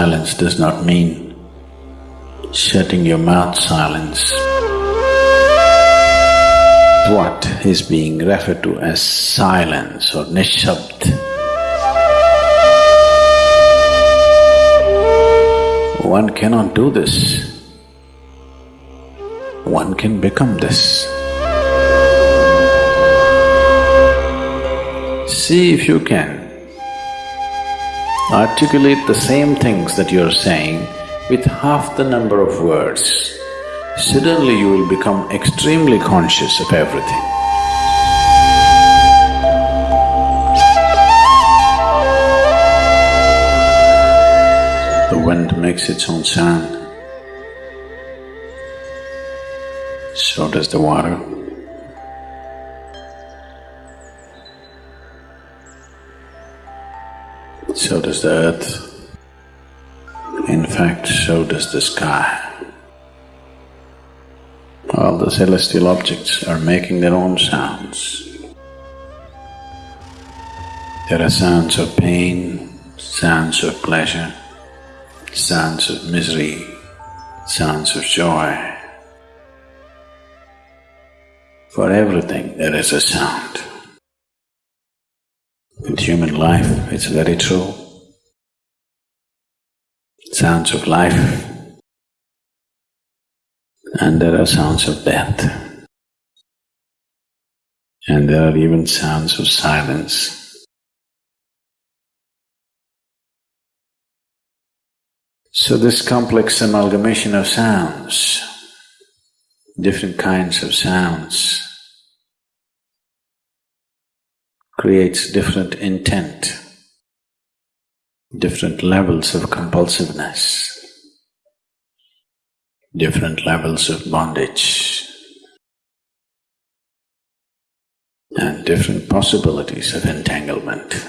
Silence does not mean shutting your mouth silence. What is being referred to as silence or nishabd. One cannot do this. One can become this. See if you can articulate the same things that you're saying with half the number of words, suddenly you will become extremely conscious of everything. The wind makes its own sound, so does the water. So does the earth. In fact, so does the sky. All the celestial objects are making their own sounds. There are sounds of pain, sounds of pleasure, sounds of misery, sounds of joy. For everything there is a sound. In human life, it's very true. Sounds of life and there are sounds of death. And there are even sounds of silence. So this complex amalgamation of sounds, different kinds of sounds, creates different intent, different levels of compulsiveness, different levels of bondage, and different possibilities of entanglement.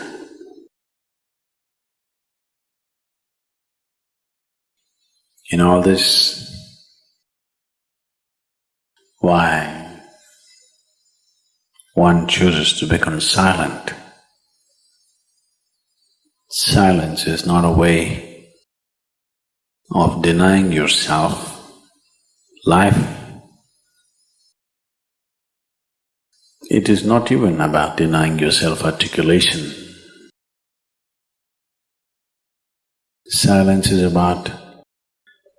In all this, why one chooses to become silent. Silence is not a way of denying yourself life. It is not even about denying yourself articulation. Silence is about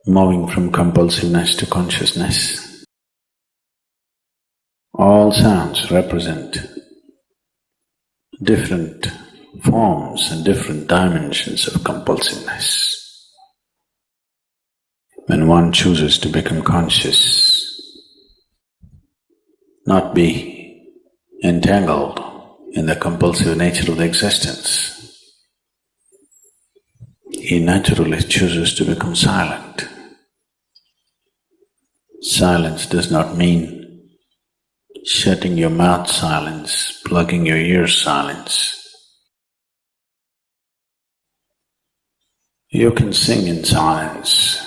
moving from compulsiveness to consciousness. All sounds represent different forms and different dimensions of compulsiveness. When one chooses to become conscious, not be entangled in the compulsive nature of the existence, he naturally chooses to become silent. Silence does not mean shutting your mouth silence, plugging your ears silence. You can sing in silence.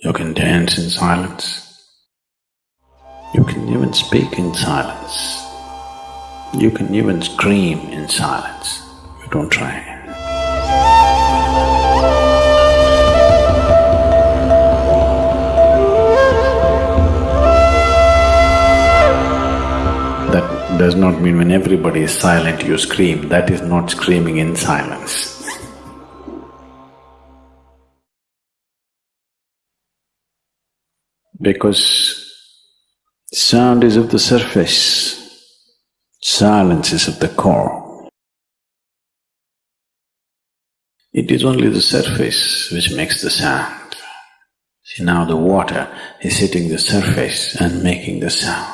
You can dance in silence. You can even speak in silence. You can even scream in silence. You don't try. Does not mean when everybody is silent you scream, that is not screaming in silence. because sound is of the surface, silence is of the core. It is only the surface which makes the sound. See now the water is hitting the surface and making the sound.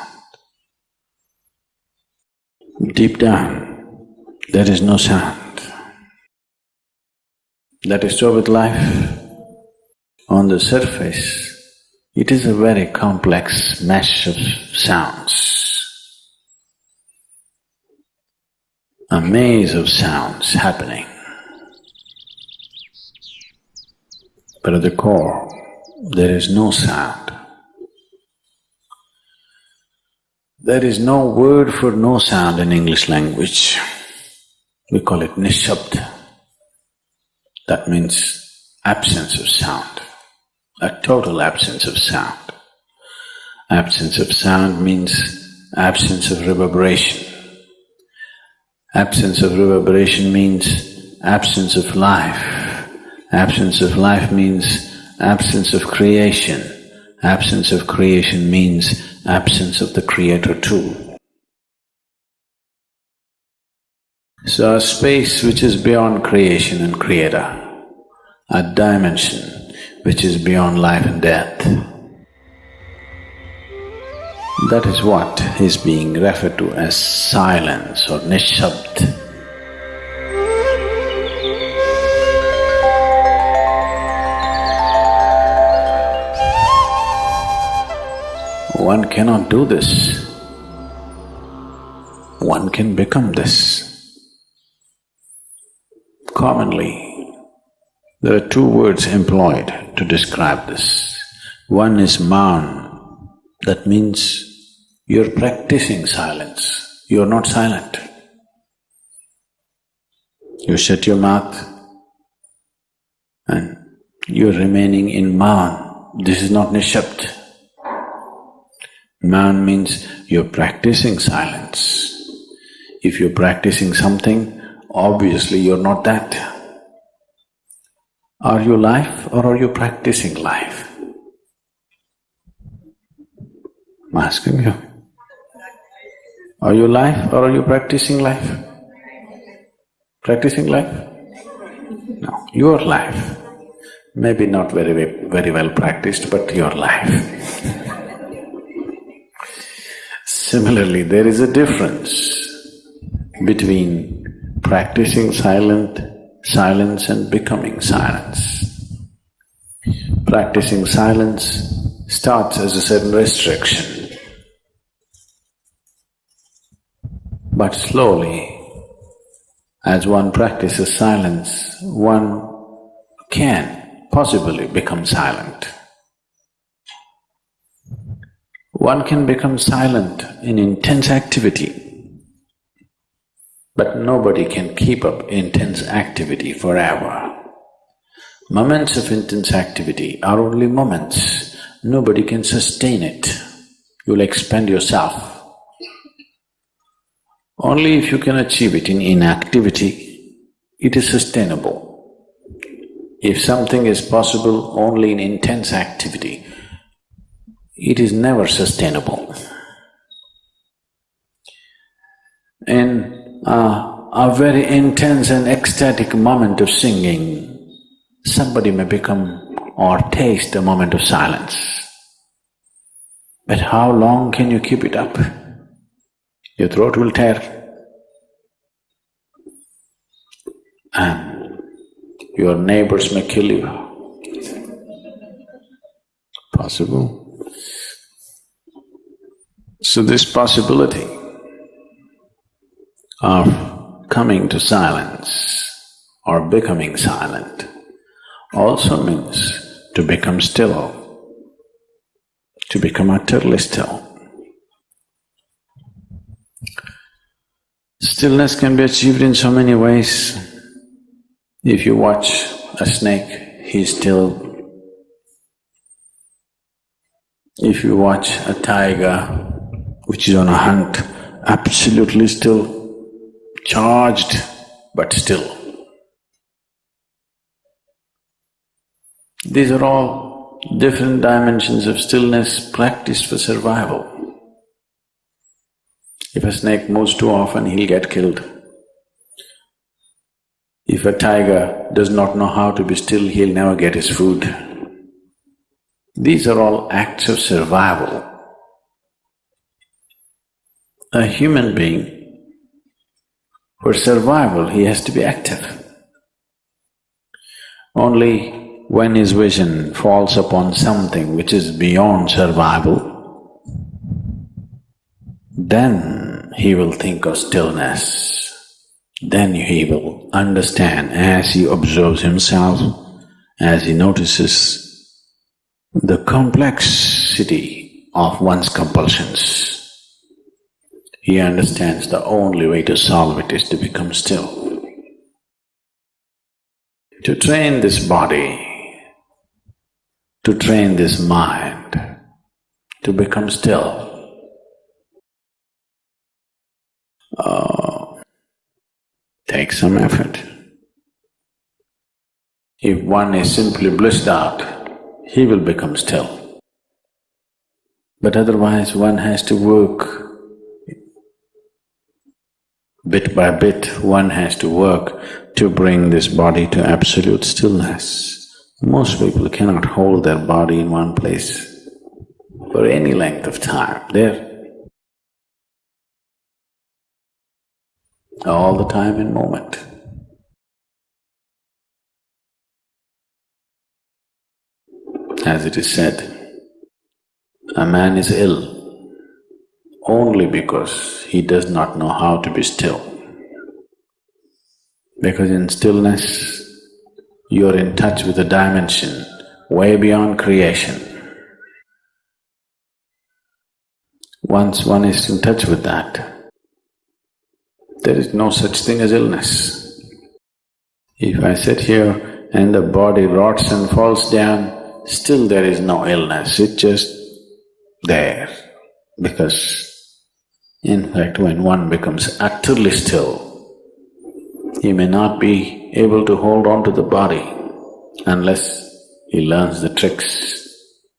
Deep down, there is no sound. That is so with life. On the surface, it is a very complex mesh of sounds. A maze of sounds happening. But at the core, there is no sound. There is no word for no sound in English language. We call it nishabd. That means absence of sound, a total absence of sound. Absence of sound means absence of reverberation. Absence of reverberation means absence of life. Absence of life means absence of creation. Absence of creation means absence of the creator too. So a space which is beyond creation and creator, a dimension which is beyond life and death. That is what is being referred to as silence or nishabd. One cannot do this. One can become this. Commonly, there are two words employed to describe this. One is maun, that means you're practicing silence, you're not silent. You shut your mouth and you're remaining in maun. This is not nishabd. Maun means you're practicing silence. If you're practicing something, obviously you're not that. Are you life or are you practicing life? I'm asking you. Are you life or are you practicing life? Practicing life? No, your life. Maybe not very, very well practiced, but your life. Similarly, there is a difference between practicing silent silence and becoming silence. Practicing silence starts as a certain restriction. But slowly, as one practices silence, one can possibly become silent. One can become silent in intense activity but nobody can keep up intense activity forever. Moments of intense activity are only moments, nobody can sustain it. You'll expend yourself. Only if you can achieve it in inactivity, it is sustainable. If something is possible only in intense activity, it is never sustainable. In uh, a very intense and ecstatic moment of singing, somebody may become or taste a moment of silence. But how long can you keep it up? Your throat will tear. And your neighbors may kill you. Possible. So this possibility of coming to silence or becoming silent also means to become still, to become utterly still. Stillness can be achieved in so many ways. If you watch a snake, he's still. If you watch a tiger which is on a hunt, absolutely still charged but still. These are all different dimensions of stillness practiced for survival. If a snake moves too often, he'll get killed. If a tiger does not know how to be still, he'll never get his food. These are all acts of survival. A human being for survival, he has to be active. Only when his vision falls upon something which is beyond survival, then he will think of stillness. Then he will understand as he observes himself, as he notices the complexity of one's compulsions he understands the only way to solve it is to become still. to train this body, to train this mind, to become still. Oh, take some effort. If one is simply blissed out, he will become still. But otherwise one has to work bit by bit, one has to work to bring this body to absolute stillness. Most people cannot hold their body in one place for any length of time. They're all the time in moment. As it is said, a man is ill only because he does not know how to be still. Because in stillness, you're in touch with a dimension way beyond creation. Once one is in touch with that, there is no such thing as illness. If I sit here and the body rots and falls down, still there is no illness, it's just there because in fact, when one becomes utterly still, he may not be able to hold on to the body unless he learns the tricks,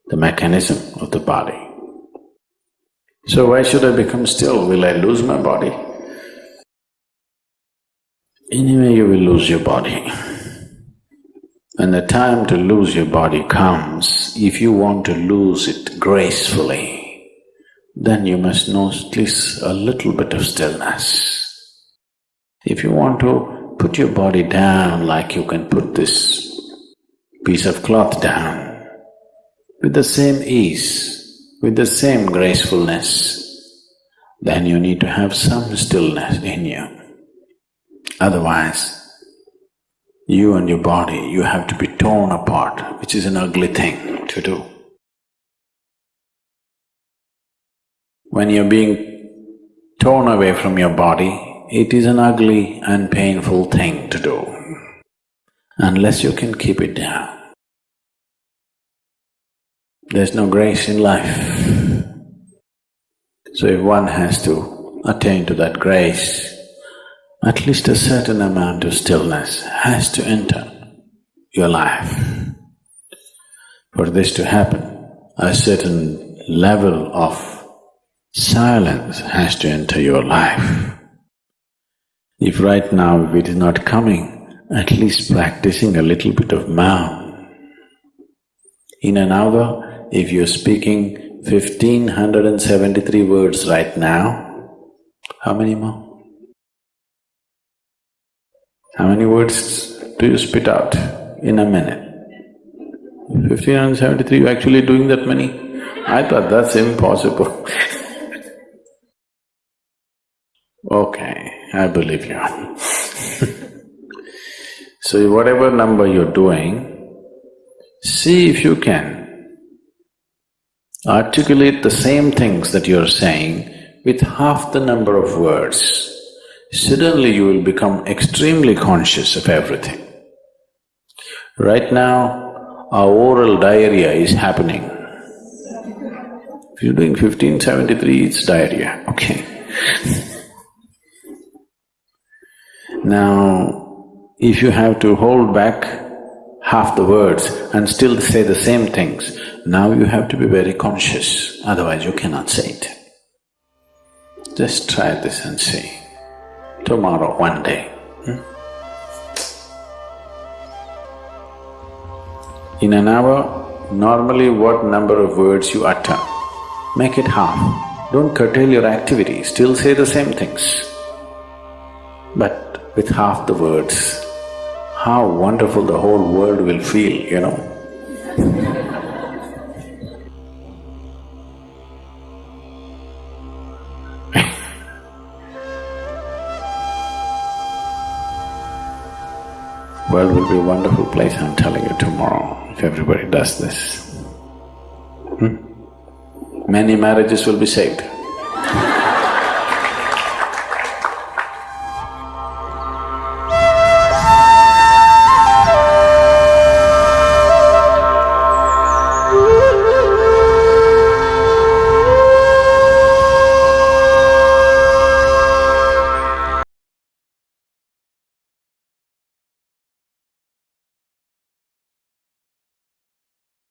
the mechanism of the body. So why should I become still? Will I lose my body? Anyway, you will lose your body. When the time to lose your body comes, if you want to lose it gracefully, then you must know at least a little bit of stillness. If you want to put your body down like you can put this piece of cloth down, with the same ease, with the same gracefulness, then you need to have some stillness in you. Otherwise, you and your body, you have to be torn apart, which is an ugly thing to do. When you're being torn away from your body, it is an ugly and painful thing to do, unless you can keep it down. There's no grace in life. So if one has to attain to that grace, at least a certain amount of stillness has to enter your life. For this to happen, a certain level of Silence has to enter your life. If right now it is not coming, at least practicing a little bit of Maun. In an hour, if you're speaking fifteen hundred and seventy-three words right now, how many more? How many words do you spit out in a minute? Fifteen hundred and seventy-three, you're actually doing that many? I thought that's impossible Okay, I believe you. so whatever number you're doing, see if you can articulate the same things that you're saying with half the number of words. Suddenly you will become extremely conscious of everything. Right now, our oral diarrhea is happening. If you're doing fifteen seventy-three, it's diarrhea, okay Now, if you have to hold back half the words and still say the same things, now you have to be very conscious, otherwise you cannot say it. Just try this and see. Tomorrow, one day. Hmm? In an hour, normally what number of words you utter, make it half. Don't curtail your activity, still say the same things. But with half the words, how wonderful the whole world will feel, you know. world will be a wonderful place, I'm telling you tomorrow, if everybody does this. Hmm? Many marriages will be saved.